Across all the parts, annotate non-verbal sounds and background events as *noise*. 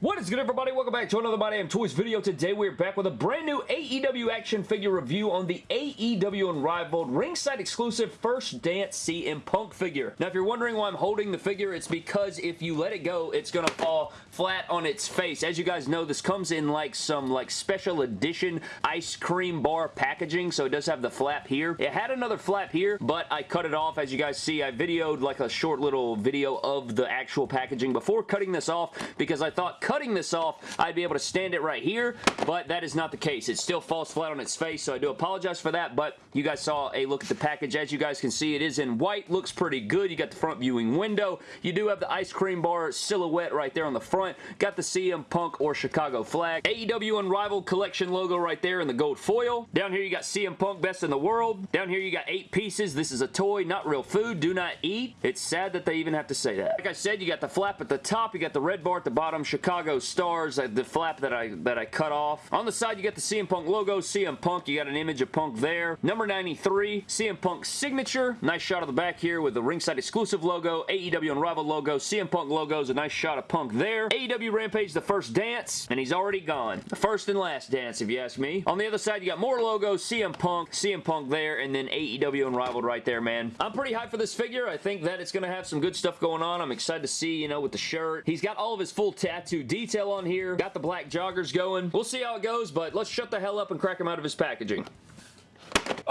What is good everybody? Welcome back to another My Damn Toys video. Today we're back with a brand new AEW action figure review on the AEW Unrivaled ringside exclusive First Dance CM Punk figure. Now if you're wondering why I'm holding the figure, it's because if you let it go, it's going to fall flat on its face. As you guys know, this comes in like some like special edition ice cream bar packaging, so it does have the flap here. It had another flap here, but I cut it off. As you guys see, I videoed like a short little video of the actual packaging before cutting this off because I thought cutting this off, I'd be able to stand it right here, but that is not the case. It still falls flat on its face, so I do apologize for that, but you guys saw a look at the package. As you guys can see, it is in white. Looks pretty good. You got the front viewing window. You do have the ice cream bar silhouette right there on the front. Got the CM Punk or Chicago flag. AEW Unrivaled Collection logo right there in the gold foil. Down here you got CM Punk Best in the World. Down here you got eight pieces. This is a toy, not real food. Do not eat. It's sad that they even have to say that. Like I said, you got the flap at the top. You got the red bar at the bottom. Chicago stars, the flap that I that I cut off. On the side, you got the CM Punk logo, CM Punk. You got an image of Punk there. Number 93, CM Punk signature. Nice shot of the back here with the ringside exclusive logo, AEW Unrivaled logo, CM Punk logos, a nice shot of Punk there. AEW Rampage, the first dance, and he's already gone. The first and last dance, if you ask me. On the other side, you got more logos, CM Punk, CM Punk there, and then AEW Unrivaled right there, man. I'm pretty hyped for this figure. I think that it's going to have some good stuff going on. I'm excited to see, you know, with the shirt. He's got all of his full tattoo detail on here. Got the black joggers going. We'll see how it goes, but let's shut the hell up and crack him out of his packaging.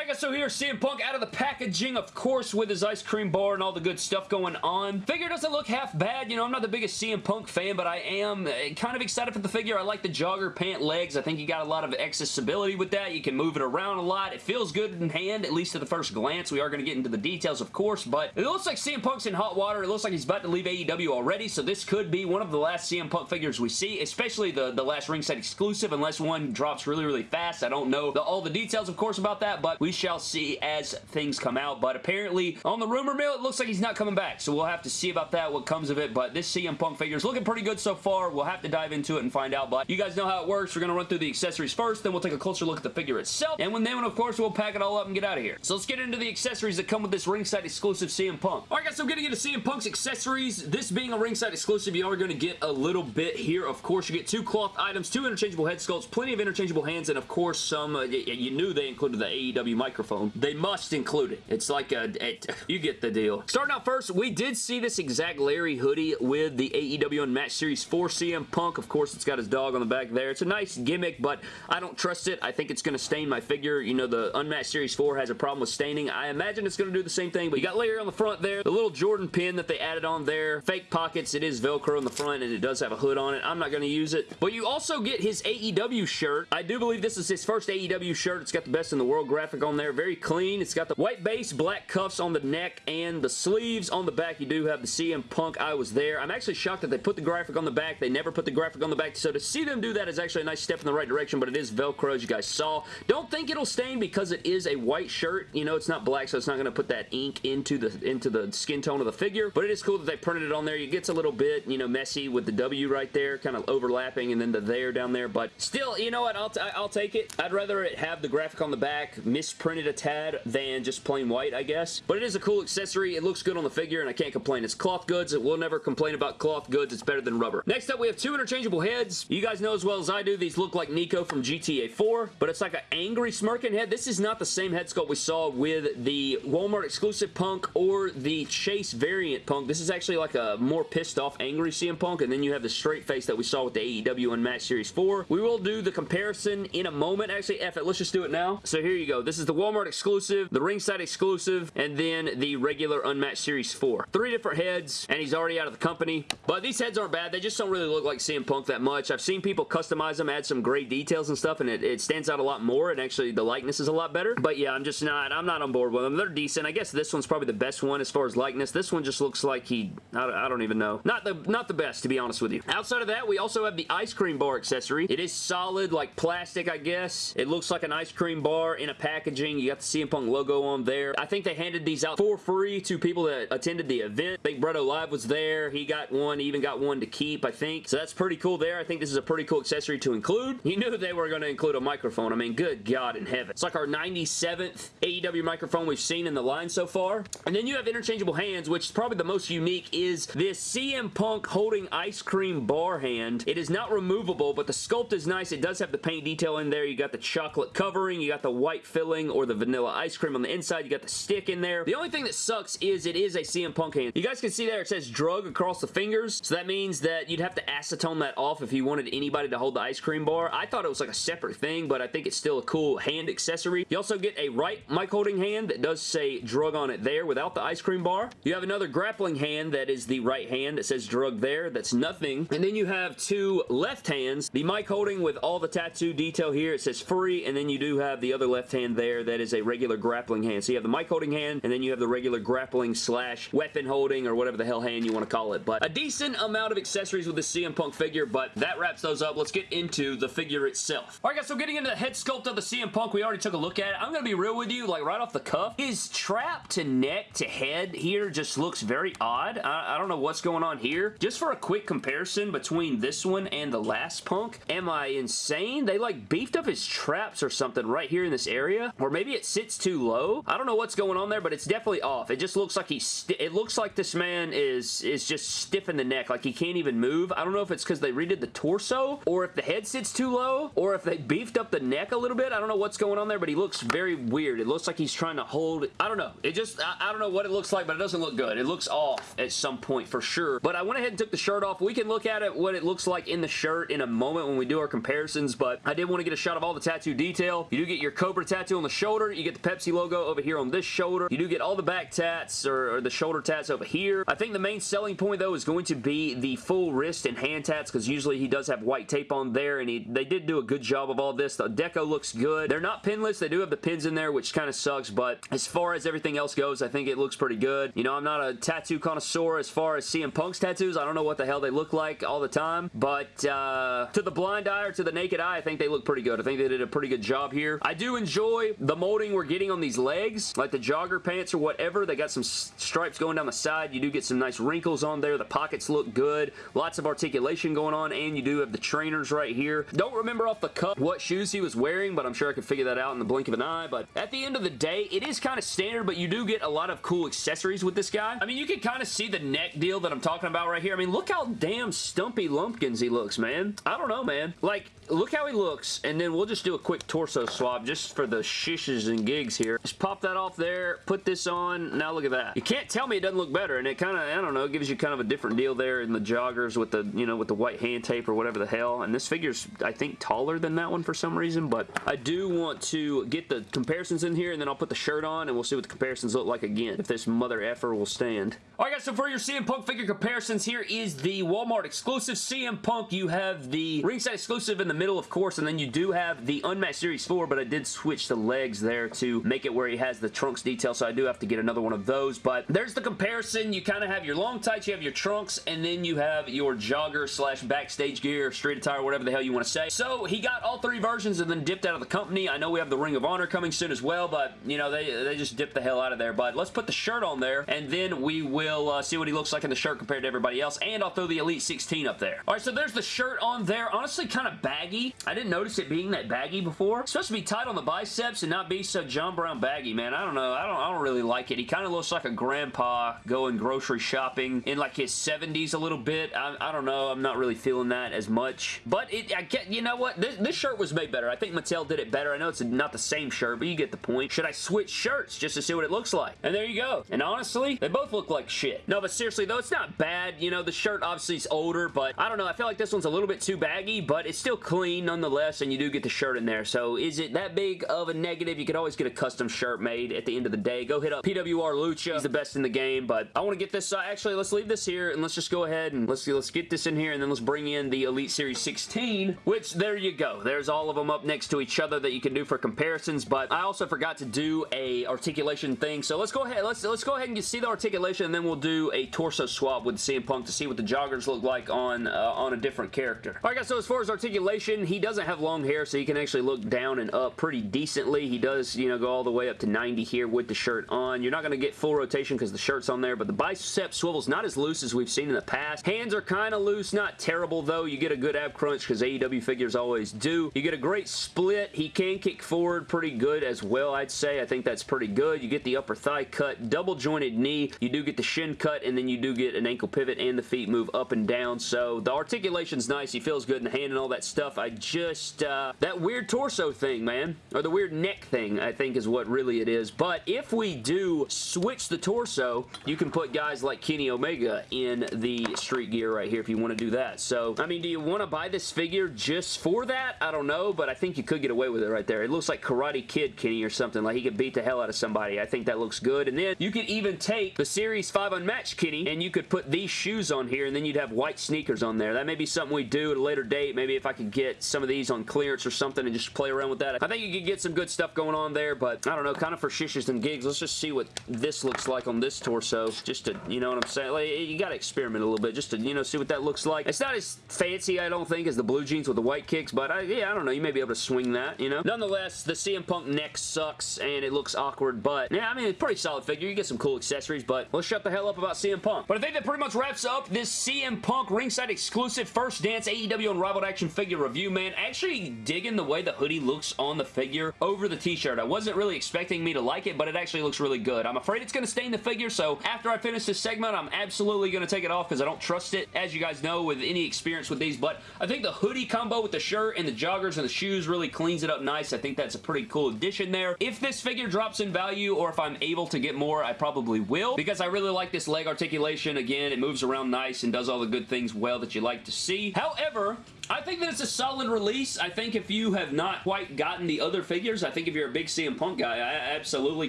Alright guys, so here's CM Punk out of the packaging, of course, with his ice cream bar and all the good stuff going on. Figure doesn't look half bad. You know, I'm not the biggest CM Punk fan, but I am uh, kind of excited for the figure. I like the jogger pant legs. I think you got a lot of accessibility with that. You can move it around a lot. It feels good in hand, at least at the first glance. We are going to get into the details, of course, but it looks like CM Punk's in hot water. It looks like he's about to leave AEW already, so this could be one of the last CM Punk figures we see, especially the, the last ringside exclusive, unless one drops really, really fast. I don't know the, all the details, of course, about that, but we shall see as things come out, but apparently on the rumor mill, it looks like he's not coming back, so we'll have to see about that, what comes of it, but this CM Punk figure is looking pretty good so far. We'll have to dive into it and find out, but you guys know how it works. We're going to run through the accessories first, then we'll take a closer look at the figure itself, and when then, of course, we'll pack it all up and get out of here. So let's get into the accessories that come with this ringside exclusive CM Punk. Alright guys, so getting into CM Punk's accessories, this being a ringside exclusive, you are going to get a little bit here. Of course, you get two cloth items, two interchangeable head sculpts, plenty of interchangeable hands, and of course, some, uh, you knew they included the AEW microphone. They must include it. It's like a, *laughs* you get the deal. Starting out first, we did see this exact Larry hoodie with the AEW Unmatched Series 4 CM Punk. Of course, it's got his dog on the back there. It's a nice gimmick, but I don't trust it. I think it's going to stain my figure. You know, the Unmatched Series 4 has a problem with staining. I imagine it's going to do the same thing, but you got Larry on the front there. The little Jordan pin that they added on there. Fake pockets. It is Velcro on the front, and it does have a hood on it. I'm not going to use it. But you also get his AEW shirt. I do believe this is his first AEW shirt. It's got the best in the world graphic on there. Very clean. It's got the white base, black cuffs on the neck, and the sleeves. On the back, you do have the CM Punk. I was there. I'm actually shocked that they put the graphic on the back. They never put the graphic on the back, so to see them do that is actually a nice step in the right direction, but it is Velcro, as you guys saw. Don't think it'll stain because it is a white shirt. You know, it's not black, so it's not going to put that ink into the into the skin tone of the figure, but it is cool that they printed it on there. It gets a little bit, you know, messy with the W right there, kind of overlapping, and then the there down there, but still, you know what? I'll, I'll take it. I'd rather it have the graphic on the back misprinted a tad than just plain white, I guess. But it is a cool accessory. It looks good on the figure, and I can't complain. It's cloth goods. We'll never complain about cloth goods. It's better than rubber. Next up, we have two interchangeable heads. You guys know as well as I do, these look like Niko from GTA 4, but it's like an angry smirking head. This is not the same head sculpt we saw with the Walmart exclusive Punk or the Chase variant Punk. This is actually like a more pissed off angry CM Punk, and then you have the straight face that we saw with the AEW Unmatched Series 4. We will do the comparison in a moment. Actually, F it. Let's just do it now. So here you go. This is the Walmart exclusive, the ringside exclusive, and then the regular Unmatched Series 4. Three different heads, and he's already out of the company. But these heads aren't bad. They just don't really look like CM Punk that much. I've seen people customize them, add some great details and stuff, and it, it stands out a lot more, and actually the likeness is a lot better. But yeah, I'm just not, I'm not on board with them. They're decent. I guess this one's probably the best one as far as likeness. This one just looks like he, I, I don't even know. Not the, not the best, to be honest with you. Outside of that, we also have the ice cream bar accessory. It is solid, like plastic, I guess. It looks like an ice cream bar in a packaging packaging. You got the CM Punk logo on there. I think they handed these out for free to people that attended the event. I think Bretto Live was there. He got one, even got one to keep, I think. So that's pretty cool there. I think this is a pretty cool accessory to include. You knew they were going to include a microphone. I mean, good God in heaven. It's like our 97th AEW microphone we've seen in the line so far. And then you have interchangeable hands, which is probably the most unique is this CM Punk holding ice cream bar hand. It is not removable, but the sculpt is nice. It does have the paint detail in there. You got the chocolate covering. You got the white filling or the vanilla ice cream on the inside. You got the stick in there. The only thing that sucks is it is a CM Punk hand. You guys can see there it says drug across the fingers. So that means that you'd have to acetone that off if you wanted anybody to hold the ice cream bar. I thought it was like a separate thing, but I think it's still a cool hand accessory. You also get a right mic holding hand that does say drug on it there without the ice cream bar. You have another grappling hand that is the right hand that says drug there. That's nothing. And then you have two left hands. The mic holding with all the tattoo detail here. It says free, and then you do have the other left hand there that is a regular grappling hand. So you have the mic holding hand, and then you have the regular grappling slash weapon holding or whatever the hell hand you want to call it. But a decent amount of accessories with the CM Punk figure, but that wraps those up. Let's get into the figure itself. Alright guys, so getting into the head sculpt of the CM Punk, we already took a look at it. I'm going to be real with you, like right off the cuff. His trap to neck to head here just looks very odd. I, I don't know what's going on here. Just for a quick comparison between this one and the last Punk, am I insane? They like beefed up his traps or something right here in this area, or maybe it sits too low. I don't know what's going on there, but it's definitely off. It just looks like he's, it looks like this man is, is just stiff in the neck, like he can't even move. I don't know if it's because they redid the torso, or if the head sits too low, or if they beefed up the neck a little bit. I don't know what's going on there, but he looks very weird. It looks like he's trying to hold, I don't know. It just, I, I don't know what it looks like, but it doesn't look good. It looks off at some point for sure. But I went ahead and took the shirt off. We can look at it, what it looks like in the shirt in a moment when we do our comparisons, but I did want to get a shot of all the tattoo detail. You do get your Cobra tattoo on the shoulder. You get the Pepsi logo over here on this shoulder. You do get all the back tats or, or the shoulder tats over here. I think the main selling point though is going to be the full wrist and hand tats because usually he does have white tape on there and he, they did do a good job of all this. The deco looks good. They're not pinless. They do have the pins in there which kind of sucks but as far as everything else goes I think it looks pretty good. You know I'm not a tattoo connoisseur as far as CM Punk's tattoos. I don't know what the hell they look like all the time but uh, to the blind eye or to the naked eye I think they look pretty good. I think they did a pretty good job here. I do enjoy the molding we're getting on these legs like the jogger pants or whatever. They got some stripes going down the side. You do get some nice wrinkles on there. The pockets look good. Lots of articulation going on and you do have the trainers right here. Don't remember off the cuff what shoes he was wearing but I'm sure I could figure that out in the blink of an eye but at the end of the day it is kind of standard but you do get a lot of cool accessories with this guy. I mean you can kind of see the neck deal that I'm talking about right here. I mean look how damn stumpy lumpkins he looks man. I don't know man. Like look how he looks and then we'll just do a quick torso swab just for the and gigs here. Just pop that off there, put this on. Now look at that. You can't tell me it doesn't look better and it kind of, I don't know, gives you kind of a different deal there in the joggers with the, you know, with the white hand tape or whatever the hell. And this figure's, I think, taller than that one for some reason, but I do want to get the comparisons in here and then I'll put the shirt on and we'll see what the comparisons look like again, if this mother effer will stand. Alright guys, so for your CM Punk figure comparisons, here is the Walmart exclusive CM Punk. You have the ringside exclusive in the middle, of course, and then you do have the Unmatched Series 4, but I did switch the legs there to make it where he has the trunks detail, so I do have to get another one of those, but there's the comparison. You kind of have your long tights, you have your trunks, and then you have your jogger slash backstage gear, street attire, whatever the hell you want to say. So he got all three versions and then dipped out of the company. I know we have the Ring of Honor coming soon as well, but, you know, they, they just dipped the hell out of there, but let's put the shirt on there, and then we will uh, see what he looks like in the shirt compared to everybody else, and I'll throw the Elite 16 up there. Alright, so there's the shirt on there. Honestly, kind of baggy. I didn't notice it being that baggy before. It's supposed to be tight on the biceps and not be so John Brown baggy, man. I don't know. I don't, I don't really like it. He kind of looks like a grandpa going grocery shopping in like his 70s a little bit. I, I don't know. I'm not really feeling that as much. But it, I get, you know what? This, this shirt was made better. I think Mattel did it better. I know it's not the same shirt, but you get the point. Should I switch shirts just to see what it looks like? And there you go. And honestly, they both look like shit. No, but seriously though, it's not bad. You know, the shirt obviously is older, but I don't know. I feel like this one's a little bit too baggy, but it's still clean nonetheless, and you do get the shirt in there. So is it that big of a negative? You could always get a custom shirt made at the end of the day. Go hit up PWR Lucha. He's the best in the game, but I want to get this, uh, actually, let's leave this here, and let's just go ahead and let's, let's get this in here, and then let's bring in the Elite Series 16, which, there you go. There's all of them up next to each other that you can do for comparisons, but I also forgot to do a articulation thing, so let's go ahead, let's, let's go ahead and see the articulation, and then we'll do a torso swap with CM Punk to see what the joggers look like on, uh, on a different character. Alright guys, so as far as articulation, he doesn't have long hair, so he can actually look down and up pretty decently He does, you know, go all the way up to 90 here with the shirt on. You're not going to get full rotation because the shirt's on there, but the bicep swivel's not as loose as we've seen in the past. Hands are kind of loose, not terrible though. You get a good ab crunch because AEW figures always do. You get a great split. He can kick forward pretty good as well, I'd say. I think that's pretty good. You get the upper thigh cut, double jointed knee. You do get the shin cut, and then you do get an ankle pivot and the feet move up and down. So the articulation's nice. He feels good in the hand and all that stuff. I just, uh, that weird torso thing, man, or the weird neck thing, I think is what really it is. But if we do switch the torso, you can put guys like Kenny Omega in the street gear right here if you want to do that. So, I mean, do you want to buy this figure just for that? I don't know, but I think you could get away with it right there. It looks like Karate Kid Kenny or something. Like he could beat the hell out of somebody. I think that looks good. And then you could even take the Series 5 Unmatched Kenny and you could put these shoes on here and then you'd have white sneakers on there. That may be something we do at a later date. Maybe if I could get some of these on clearance or something and just play around with that. I think you could get some good stuff going on there, but I don't know, kind of for shishes and gigs. Let's just see what this looks like on this torso. Just to, you know what I'm saying? Like, you got to experiment a little bit just to, you know, see what that looks like. It's not as fancy, I don't think, as the blue jeans with the white kicks, but I, yeah, I don't know. You may be able to swing that, you know? Nonetheless, the CM Punk neck sucks and it looks awkward, but yeah, I mean, it's pretty solid figure. You get some cool accessories, but let's shut the hell up about CM Punk. But I think that pretty much wraps up this CM Punk ringside exclusive first dance AEW Unrivaled action figure review, man. Actually digging the way the hoodie looks on the figure over the t-shirt. I wasn't really expecting me to like it, but it actually looks really good. I'm afraid it's going to stain the figure, so after I finish this segment, I'm absolutely going to take it off because I don't trust it, as you guys know, with any experience with these, but I think the hoodie combo with the shirt and the joggers and the shoes really cleans it up nice. I think that's a pretty cool addition there. If this figure drops in value or if I'm able to get more, I probably will because I really like this leg articulation. Again, it moves around nice and does all the good things well that you like to see. However, I think that it's a solid release. I think if you have not quite gotten the other figures, I think if you're a big CM Punk guy, I absolutely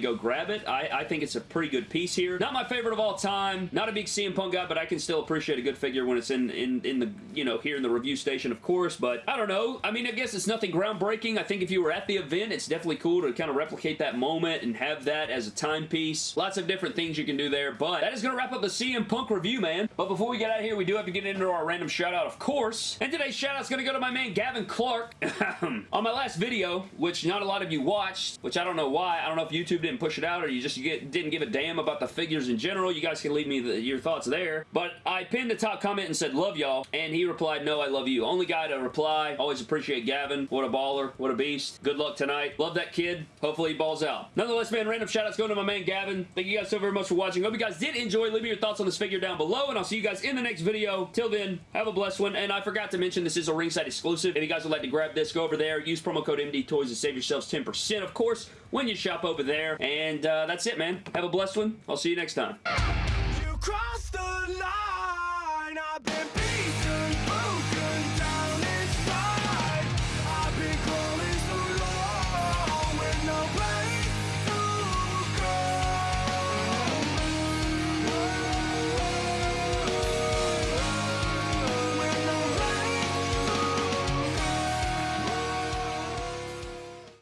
go grab it. I, I, think it's a pretty good piece here. Not my favorite of all time. Not a big CM Punk guy, but I can still appreciate a good figure when it's in, in, in the, you know, here in the review station, of course, but I don't know. I mean, I guess it's nothing groundbreaking. I think if you were at the event, it's definitely cool to kind of replicate that moment and have that as a timepiece. Lots of different things you can do there, but that is going to wrap up the CM Punk review, man. But before we get out of here, we do have to get into our random shout out, of course. And today's shout shout-out's gonna go to my man Gavin Clark. *laughs* On my last video, which not a lot of you watched, which I don't know why. I don't know if YouTube didn't push it out or you just get, didn't give a damn about the figures in general. You guys can leave me the, your thoughts there. But I pinned the top comment and said, love y'all. And he replied, no, I love you. Only guy to reply. Always appreciate Gavin. What a baller. What a beast. Good luck tonight. Love that kid. Hopefully he balls out. Nonetheless, man, random shout-outs going to my man Gavin. Thank you guys so very much for watching. Hope you guys did enjoy. Leave me your thoughts on this figure down below, and I'll see you guys in the next video. Till then, have a blessed one. And I forgot to mention, this is a ringside exclusive. If you guys would like to grab this, go over there. Use promo code MD Toys to save yourselves 10%, of course, when you shop over there. And uh, that's it, man. Have a blessed one. I'll see you next time.